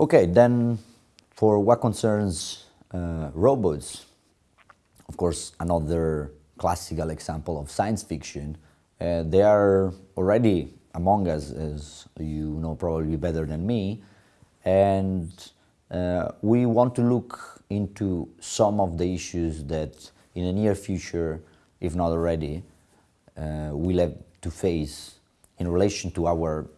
Okay, then for what concerns uh, robots, of course, another classical example of science fiction, uh, they are already among us, as you know probably better than me, and uh, we want to look into some of the issues that in the near future, if not already, uh, we'll have to face in relation to our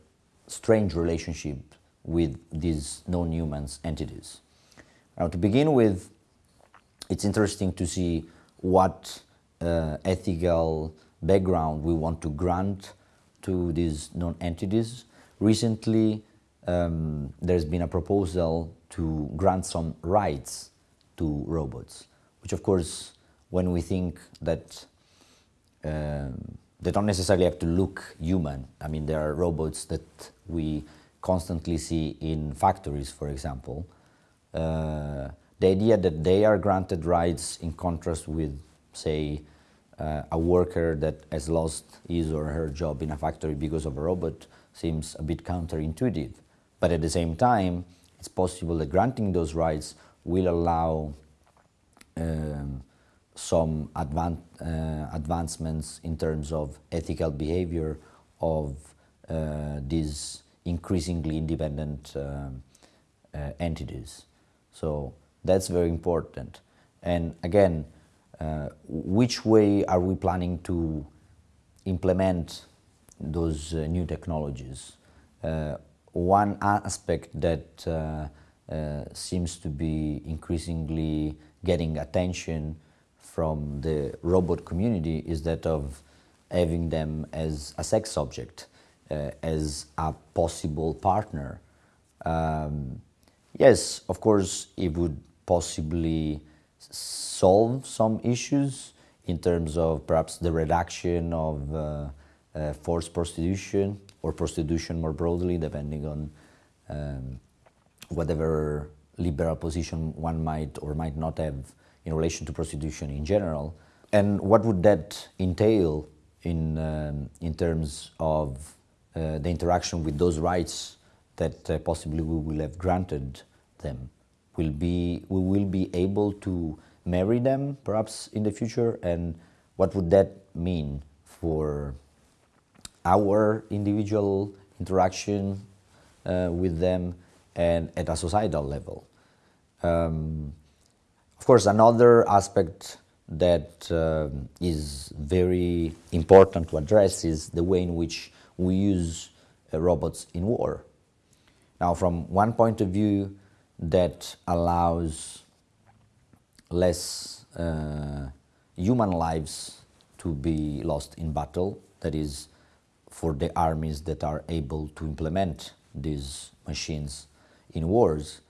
strange relationship with these non-human entities. Now, to begin with, it's interesting to see what uh, ethical background we want to grant to these non-entities. Recently, um, there's been a proposal to grant some rights to robots, which of course, when we think that um, they don't necessarily have to look human. I mean, there are robots that we constantly see in factories, for example. Uh, the idea that they are granted rights in contrast with, say, uh, a worker that has lost his or her job in a factory because of a robot seems a bit counterintuitive. But at the same time, it's possible that granting those rights will allow um, some advan uh, advancements in terms of ethical behavior of uh, these increasingly independent um, uh, entities. So that's very important. And again, uh, which way are we planning to implement those uh, new technologies? Uh, one aspect that uh, uh, seems to be increasingly getting attention from the robot community is that of having them as a sex object, as a possible partner. Um, yes, of course, it would possibly solve some issues in terms of perhaps the reduction of uh, uh, forced prostitution or prostitution more broadly, depending on um, whatever liberal position one might or might not have in relation to prostitution in general. And what would that entail in, um, in terms of uh, the interaction with those rights that uh, possibly we will have granted them? Will be, we will be able to marry them perhaps in the future and what would that mean for our individual interaction uh, with them and at a societal level. Um, of course, another aspect that uh, is very important to address is the way in which we use uh, robots in war. Now, from one point of view, that allows less uh, human lives to be lost in battle, that is, for the armies that are able to implement these machines in wars.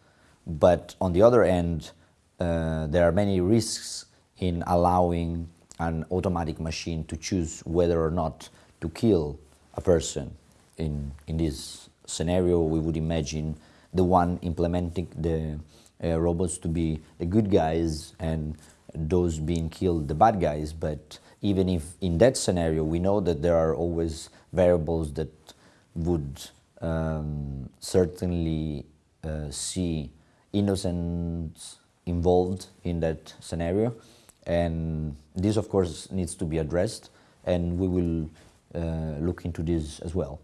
But on the other end, uh, there are many risks in allowing an automatic machine to choose whether or not to kill a person. In, in this scenario, we would imagine the one implementing the uh, robots to be the good guys and those being killed the bad guys. But even if in that scenario we know that there are always variables that would um, certainly uh, see innocents involved in that scenario and this of course needs to be addressed and we will Uh, look into this as well.